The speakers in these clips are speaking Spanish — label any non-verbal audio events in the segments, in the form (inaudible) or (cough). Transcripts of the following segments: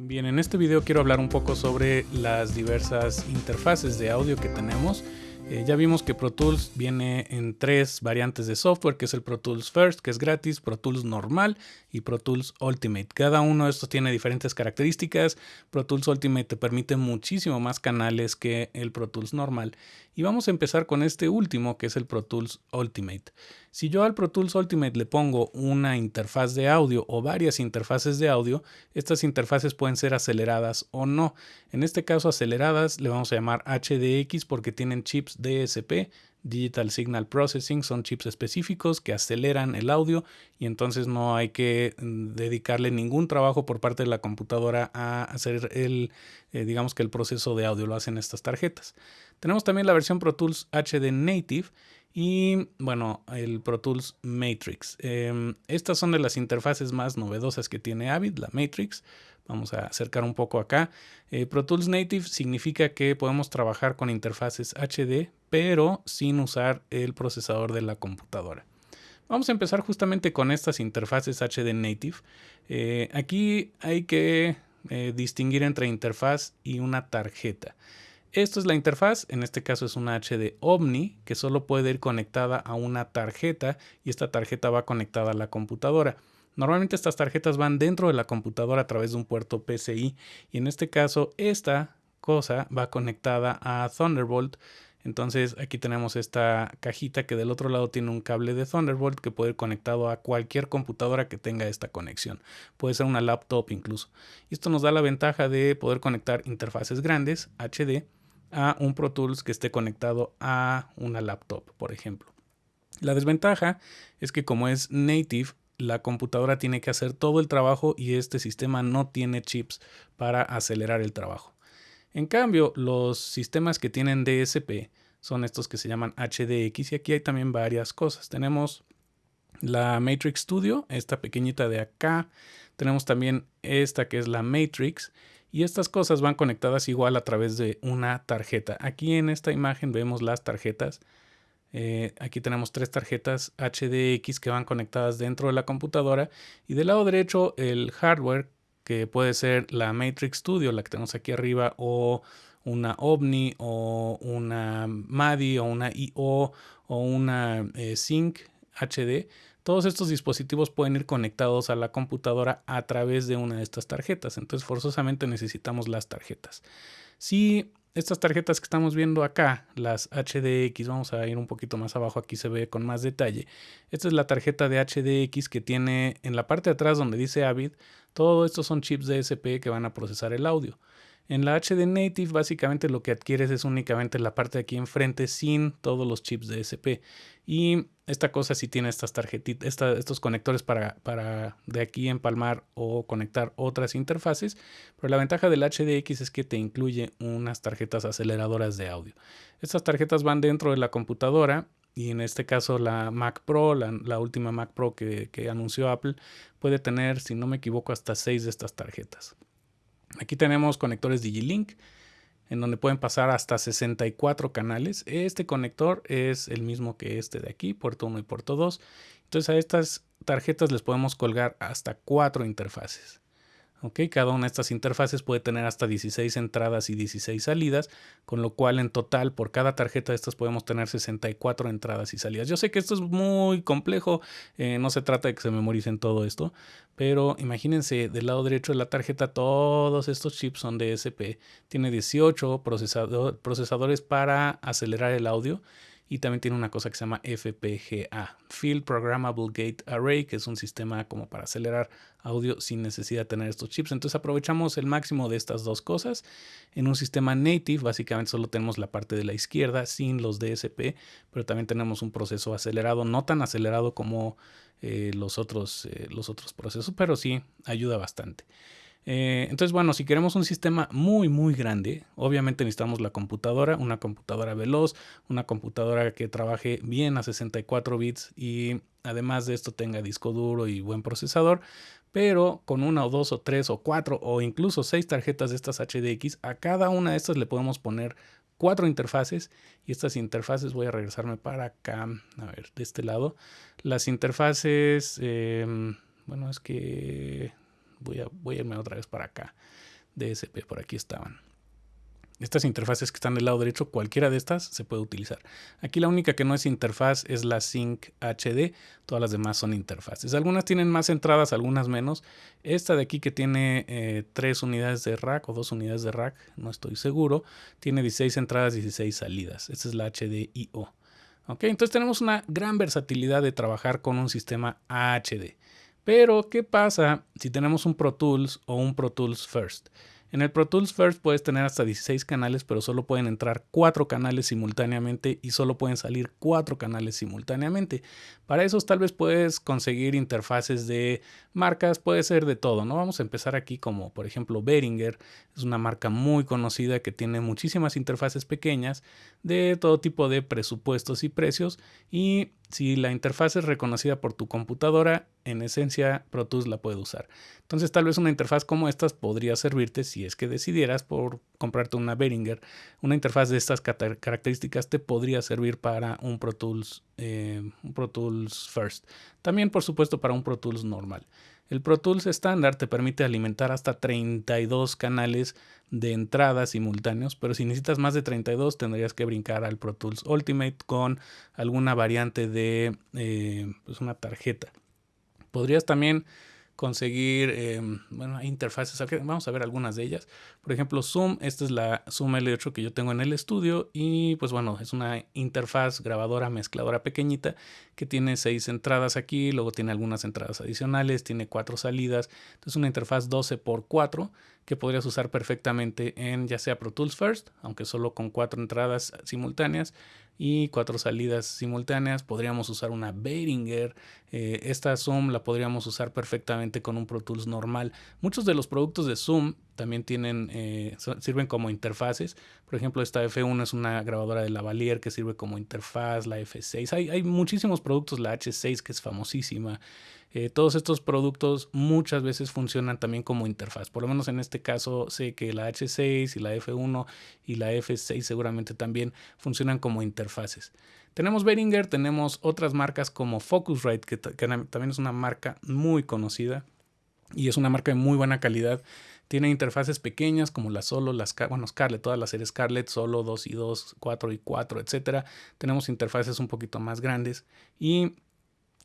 Bien, en este video quiero hablar un poco sobre las diversas interfaces de audio que tenemos. Eh, ya vimos que Pro Tools viene en tres variantes de software, que es el Pro Tools First, que es gratis, Pro Tools normal y Pro Tools Ultimate. Cada uno de estos tiene diferentes características. Pro Tools Ultimate te permite muchísimo más canales que el Pro Tools normal. Y vamos a empezar con este último, que es el Pro Tools Ultimate. Si yo al Pro Tools Ultimate le pongo una interfaz de audio o varias interfaces de audio, estas interfaces pueden ser aceleradas o no. En este caso aceleradas le vamos a llamar HDX porque tienen chips DSP, Digital Signal Processing, son chips específicos que aceleran el audio y entonces no hay que mm, dedicarle ningún trabajo por parte de la computadora a hacer el, eh, digamos que el proceso de audio lo hacen estas tarjetas. Tenemos también la versión Pro Tools HD Native y bueno, el Pro Tools Matrix. Em, estas son de las interfaces más novedosas que tiene Avid, la Matrix. Vamos a acercar un poco acá. Eh, Pro Tools Native significa que podemos trabajar con interfaces HD, pero sin usar el procesador de la computadora. Vamos a empezar justamente con estas interfaces HD Native. Eh, aquí hay que eh, distinguir entre interfaz y una tarjeta. Esto es la interfaz, en este caso es una HD Omni que solo puede ir conectada a una tarjeta y esta tarjeta va conectada a la computadora. Normalmente estas tarjetas van dentro de la computadora a través de un puerto PCI y en este caso esta cosa va conectada a Thunderbolt. Entonces aquí tenemos esta cajita que del otro lado tiene un cable de Thunderbolt que puede ir conectado a cualquier computadora que tenga esta conexión. Puede ser una laptop incluso. Esto nos da la ventaja de poder conectar interfaces grandes HD a un Pro Tools que esté conectado a una laptop, por ejemplo. La desventaja es que como es native, la computadora tiene que hacer todo el trabajo y este sistema no tiene chips para acelerar el trabajo. En cambio, los sistemas que tienen DSP son estos que se llaman HDX y aquí hay también varias cosas. Tenemos la Matrix Studio, esta pequeñita de acá. Tenemos también esta que es la Matrix y estas cosas van conectadas igual a través de una tarjeta. Aquí en esta imagen vemos las tarjetas eh, aquí tenemos tres tarjetas HDX que van conectadas dentro de la computadora y del lado derecho el hardware que puede ser la Matrix Studio, la que tenemos aquí arriba, o una OVNI, o una MADI, o una IO, o una eh, Sync HD. Todos estos dispositivos pueden ir conectados a la computadora a través de una de estas tarjetas. Entonces forzosamente necesitamos las tarjetas. Si estas tarjetas que estamos viendo acá, las HDX, vamos a ir un poquito más abajo, aquí se ve con más detalle. Esta es la tarjeta de HDX que tiene en la parte de atrás donde dice Avid, todo esto son chips DSP que van a procesar el audio. En la HD Native básicamente lo que adquieres es únicamente la parte de aquí enfrente sin todos los chips DSP. Y esta cosa sí tiene estas tarjetitas, estos conectores para, para de aquí empalmar o conectar otras interfaces. Pero la ventaja del HDX es que te incluye unas tarjetas aceleradoras de audio. Estas tarjetas van dentro de la computadora y en este caso la Mac Pro, la, última Mac Pro que, que anunció Apple, puede tener, si no me equivoco, hasta 6 de estas tarjetas. Aquí tenemos conectores Digilink en donde pueden pasar hasta 64 canales. Este conector es el mismo que este de aquí, puerto 1 y puerto 2. Entonces a estas tarjetas les podemos colgar hasta 4 interfaces. Cada una de estas interfaces puede tener hasta 16 entradas y 16 salidas, con lo cual en total por cada tarjeta de estas podemos tener 64 entradas y salidas. Yo sé que esto es muy complejo, eh, no se trata de que se memoricen todo esto, pero imagínense del lado derecho de la tarjeta todos estos chips son DSP, tiene 18 procesadores para acelerar el audio y también tiene una cosa que se llama FPGA, Field Programmable Gate Array, que es un sistema como para acelerar audio sin necesidad de tener estos chips. Entonces aprovechamos el máximo de estas dos cosas. En un sistema native básicamente solo tenemos la parte de la izquierda sin los DSP, pero también tenemos un proceso acelerado, no tan acelerado como eh, los, otros, eh, los otros procesos, pero sí ayuda bastante. Eh, entonces, bueno, si queremos un sistema muy, muy grande, obviamente necesitamos la computadora, una computadora veloz, una computadora que trabaje bien a 64 bits y además de esto tenga disco duro y buen procesador. Pero con una o dos o tres o cuatro o incluso seis tarjetas de estas HDX, a cada una de estas le podemos poner cuatro interfaces y estas interfaces voy a regresarme para acá, a ver, de este lado. Las interfaces, em, bueno, es que voy a, irme otra vez para acá. DSP, por aquí estaban. Estas interfaces que están del lado derecho, cualquiera de estas se puede utilizar. Aquí la única que no es interfaz es la Sync HD, todas las demás son interfaces. Algunas tienen más entradas, algunas menos. Esta de aquí que tiene eh, tres unidades de rack o dos unidades de rack, no estoy seguro, tiene 16 entradas, 16 salidas. Esta es la HDIO. ¿Ok? Entonces tenemos una gran versatilidad de trabajar con un sistema HD. Pero, ¿qué pasa si tenemos un Pro Tools o un Pro Tools First? En el Pro Tools First puedes tener hasta 16 canales, pero solo pueden entrar 4 canales simultáneamente y solo pueden salir 4 canales simultáneamente. Para esos tal vez puedes conseguir interfaces de marcas, puede ser de todo, ¿no? Vamos a empezar aquí como por ejemplo Behringer, es una marca muy conocida que tiene muchísimas interfaces pequeñas de todo tipo de presupuestos y precios y si la interfaz es reconocida por tu computadora, en esencia Pro Tools la puede usar. Entonces tal vez una interfaz como estas podría servirte si es que decidieras por comprarte una Behringer. Una interfaz de estas características te podría servir para un Pro Tools, eh, un Pro Tools First. También por supuesto para un Pro Tools normal. El Pro Tools estándar te permite alimentar hasta 32 canales de entrada simultáneos, pero si necesitas más de 32 tendrías que brincar al Pro Tools Ultimate con alguna variante de eh, pues una tarjeta. Podrías también conseguir em, bueno, interfaces. Vamos a ver algunas de ellas. Por ejemplo, Zoom. Esta es la Zoom L8 que yo tengo en el estudio. Y pues bueno, es una interfaz grabadora mezcladora pequeñita que tiene seis entradas aquí. Luego tiene algunas entradas adicionales. Tiene cuatro salidas. Entonces una interfaz 12x4 que podrías usar perfectamente en ya sea Pro Tools First, aunque solo con cuatro entradas simultáneas y cuatro salidas simultáneas. Podríamos usar una Behringer. Eh, esta Zoom la podríamos usar perfectamente con un Pro Tools normal. Muchos de los productos de Zoom también tienen, eh, sirven como interfaces. Por ejemplo, esta F1 es una grabadora de lavalier que sirve como interfaz, la F6. Hay, hay muchísimos productos, la H6 que es famosísima. Eh, todos estos productos muchas veces funcionan también como interfaz. Por lo menos en este caso sé que la H6 y la F1 y la F6 seguramente también funcionan como interfaces. Tenemos Behringer, tenemos otras marcas como Focusrite, que, también es una marca muy conocida y es una marca de muy buena calidad. Tiene interfaces pequeñas como la Solo, las bueno, Scarlett, todas las series Scarlett, Solo 2 y 2, 4 y 4, etc. Tenemos interfaces un poquito más grandes y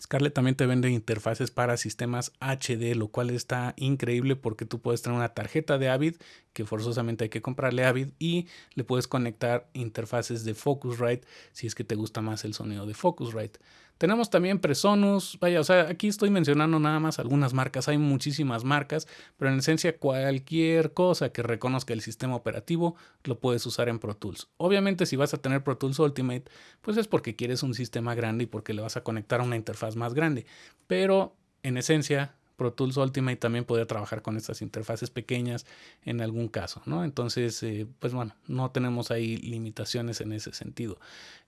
Scarlett también te vende interfaces para sistemas HD, lo cual está increíble porque tú puedes tener una tarjeta de Avid que forzosamente hay que comprarle Avid y le puedes conectar interfaces de Focusrite si es que te gusta más el sonido de Focusrite. Tenemos también Presonus, vaya, o sea, aquí estoy mencionando nada más algunas marcas, hay muchísimas marcas, pero en esencia cualquier cosa que reconozca el sistema operativo lo puedes usar en Pro Tools. Obviamente si vas a tener Pro Tools Ultimate, pues es porque quieres un sistema grande y porque le vas a conectar a una interfaz más grande, pero en esencia Pro Tools Ultimate también podría trabajar con estas interfaces pequeñas en algún caso, ¿no? Entonces, eh, pues bueno, no tenemos ahí limitaciones en ese sentido.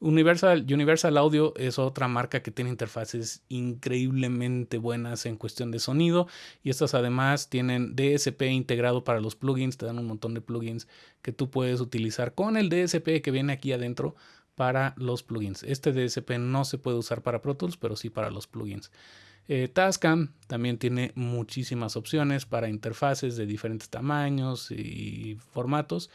Universal, Universal Audio es otra marca que tiene interfaces increíblemente buenas en cuestión de sonido y estas además tienen DSP integrado para los plugins, te dan un montón de plugins que tú puedes utilizar con el DSP que viene aquí adentro para los plugins. Este DSP no se puede usar para Pro Tools, pero sí para los plugins. Eh, también tiene muchísimas opciones para interfaces de diferentes tamaños y formatos.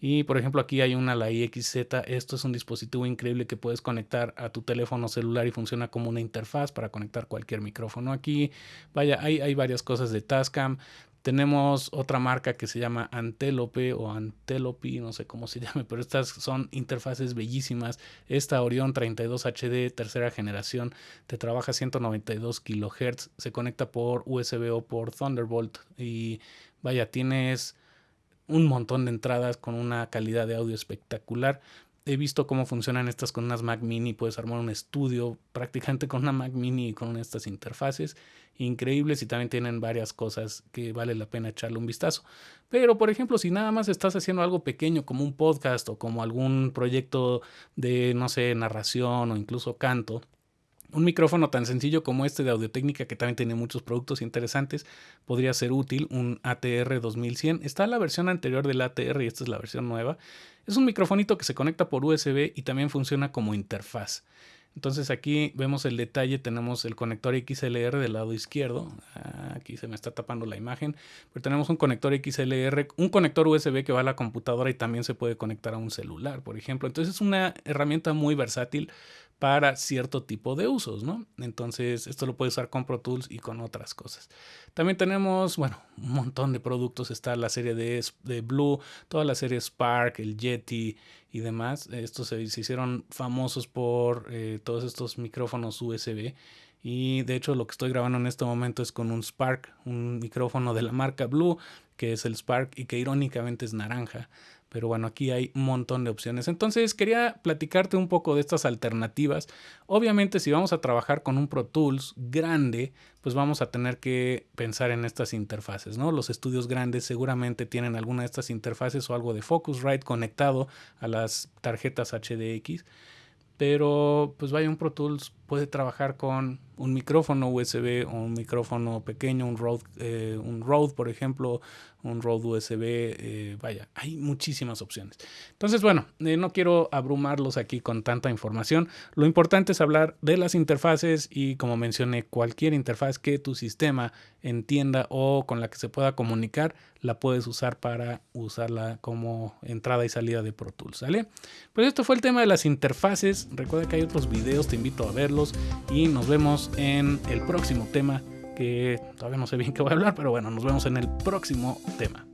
Y por ejemplo aquí hay una, la IXZ, esto es un dispositivo increíble que puedes conectar a tu teléfono celular y funciona como una interfaz para conectar cualquier micrófono aquí. Vaya, hay, hay varias cosas de Tascam. Tenemos otra marca que se llama Antelope o Antelope, no sé cómo se (laughs) llame, pero estas son interfaces bellísimas. Esta Orion 32 HD tercera generación te trabaja 192 kHz, se conecta por USB o por Thunderbolt y vaya, tienes un montón de entradas con una calidad de audio espectacular he visto cómo funcionan estas con unas Mac Mini. Puedes armar un estudio prácticamente con una Mac Mini y con estas interfaces increíbles y también tienen varias cosas que vale la pena echarle un vistazo. Pero, por ejemplo, si nada más estás haciendo algo pequeño como un podcast o como algún proyecto de, no sé, narración o incluso canto, un micrófono tan sencillo como este de Audio-Técnica, que también tiene muchos productos interesantes, podría ser útil, un ATR 2100. Está la versión anterior del ATR y esta es la versión nueva. Es un microfonito que se conecta por USB y también funciona como interfaz. Entonces aquí vemos el detalle, tenemos el conector XLR del lado izquierdo, ah, aquí se me está tapando la imagen, pero tenemos un conector XLR, un conector USB que va a la computadora y también se puede conectar a un celular, por ejemplo. Entonces es una herramienta muy versátil para cierto tipo de usos, ¿no? Entonces, esto lo puedes usar con Pro Tools y con otras cosas. También tenemos, bueno, un montón de productos. Está la serie de, de Blue, toda la serie Spark, el Yeti y demás. Estos se, hicieron famosos por eh, todos estos micrófonos USB. Y de hecho lo que estoy grabando en este momento es con un Spark, un micrófono de la marca Blue, que es el Spark y que irónicamente es naranja. Pero bueno, aquí hay un montón de opciones. Entonces quería platicarte un poco de estas alternativas. Obviamente si vamos a trabajar con un Pro Tools grande, pues vamos a tener que pensar en estas interfaces, ¿no? Los estudios grandes seguramente tienen alguna de estas interfaces o algo de Focusrite conectado a las tarjetas HDX. Pero pues vaya, un Pro Tools puede trabajar con un micrófono USB o un micrófono pequeño, un Rode, eh, un Rode por ejemplo, un Rode USB, eh, vaya, hay muchísimas opciones. Entonces, bueno, eh, no quiero abrumarlos aquí con tanta información. Lo importante es hablar de las interfaces y como mencioné, cualquier interfaz que tu sistema entienda o con la que se pueda comunicar, la puedes usar para usarla como entrada y salida de Pro Tools, ¿sale? Pues esto fue el tema de las interfaces. Recuerda que hay otros videos, te invito a verlos y nos vemos en el próximo tema que todavía no sé bien qué voy a hablar, pero bueno, nos vemos en el próximo tema.